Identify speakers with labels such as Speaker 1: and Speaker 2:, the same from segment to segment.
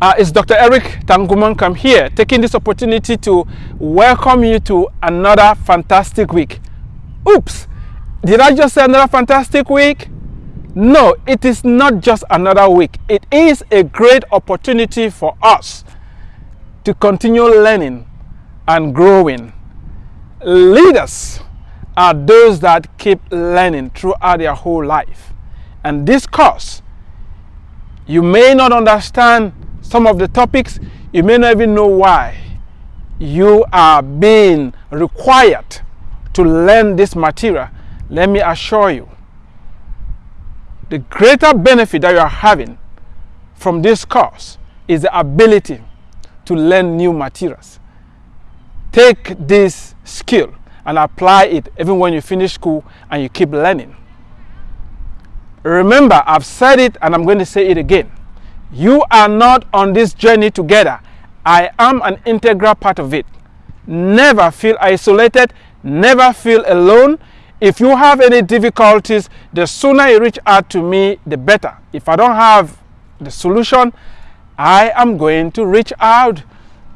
Speaker 1: Uh, it's Dr. Eric Tanguman. Tangumonkem here, taking this opportunity to welcome you to another fantastic week. Oops, did I just say another fantastic week? No, it is not just another week. It is a great opportunity for us to continue learning and growing. Leaders are those that keep learning throughout their whole life. And this course you may not understand some of the topics. You may not even know why you are being required to learn this material. Let me assure you, the greater benefit that you are having from this course is the ability to learn new materials. Take this skill and apply it even when you finish school and you keep learning. Remember, I've said it and I'm going to say it again. You are not on this journey together. I am an integral part of it. Never feel isolated, never feel alone. If you have any difficulties, the sooner you reach out to me, the better. If I don't have the solution, I am going to reach out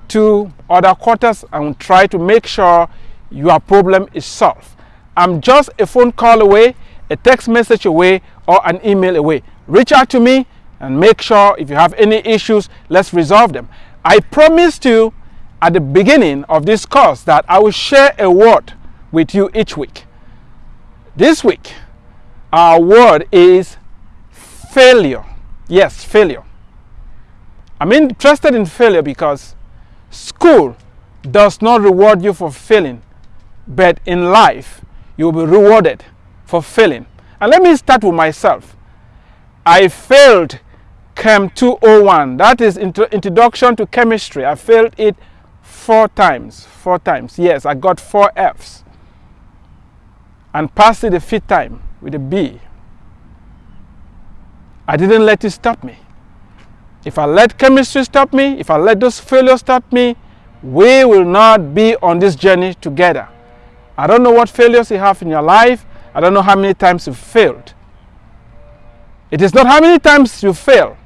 Speaker 1: to other quarters and try to make sure your problem is solved. I'm just a phone call away, a text message away, or an email away. Reach out to me and make sure if you have any issues, let's resolve them. I promised you at the beginning of this course that I will share a word with you each week. This week, our word is failure. Yes, failure. I'm interested in failure because school does not reward you for failing, but in life, you'll be rewarded for failing. And let me start with myself. I failed Chem 201. That is Introduction to Chemistry. I failed it four times. Four times. Yes, I got four Fs. And passed it the fifth time with a B. I didn't let it stop me. If I let chemistry stop me, if I let those failures stop me, we will not be on this journey together. I don't know what failures you have in your life. I don't know how many times you failed. It is not how many times you fail.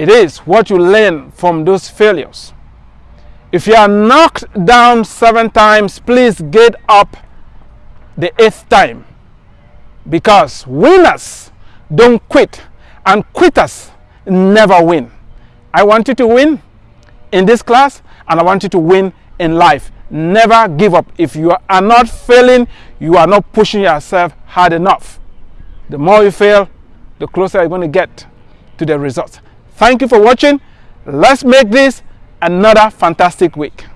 Speaker 1: It is what you learn from those failures. If you are knocked down seven times, please get up the eighth time. Because winners don't quit and quitters never win. I want you to win in this class and I want you to win in life. Never give up. If you are not failing, you are not pushing yourself hard enough. The more you fail, the closer you're going to get to the results. Thank you for watching. Let's make this another fantastic week.